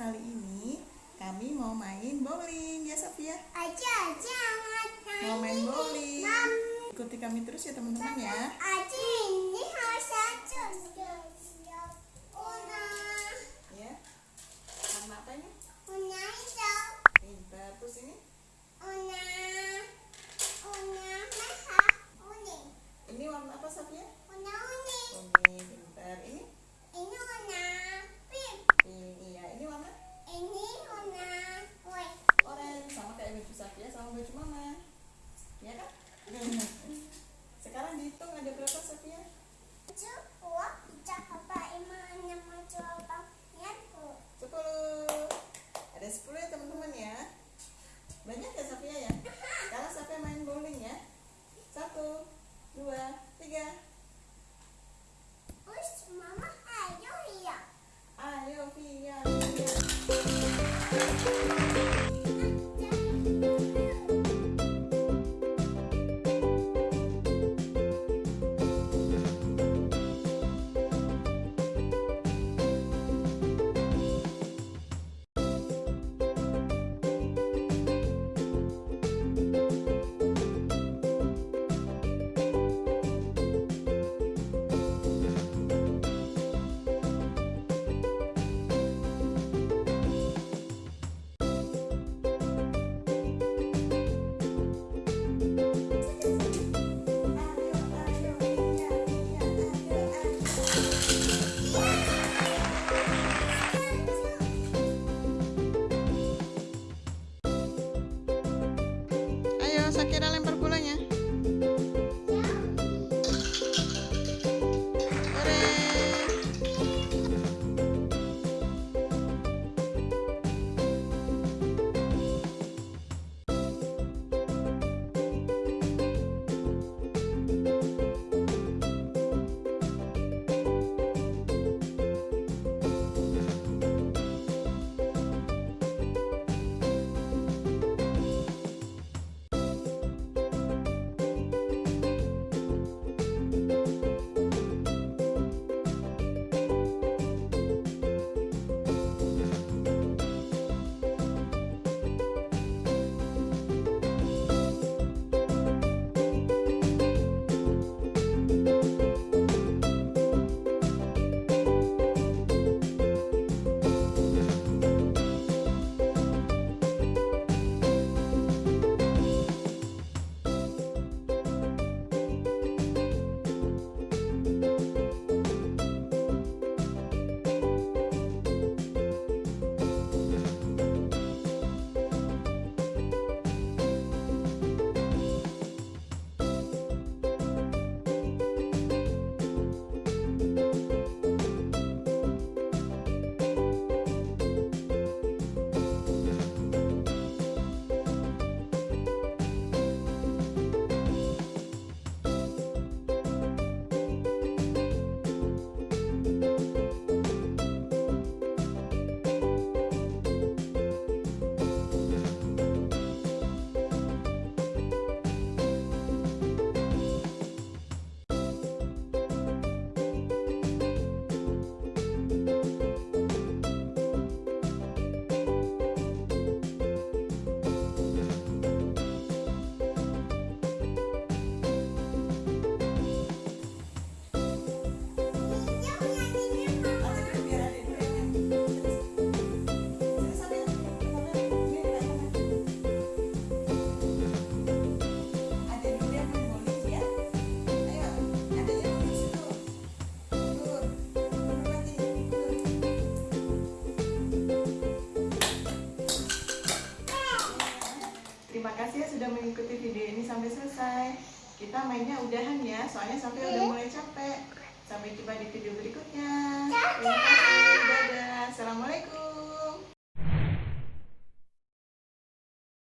kali ini kami mau main bowling ya Sofia. Aja aja mau main bowling. Ikuti kami terus ya teman-teman ya. Tujuh, delapan, sembilan, sepuluh. 10 Ada 10 ya teman-teman ya. Banyak ya Safia ya? Sekarang Safia main bowling ya? Satu Dua Tiga saquear a la kasih ya sudah mengikuti video ini sampai selesai. Kita mainnya udahan ya, soalnya sampai udah mulai capek. Sampai jumpa di video berikutnya. Terima kasih. Dadah. Assalamualaikum.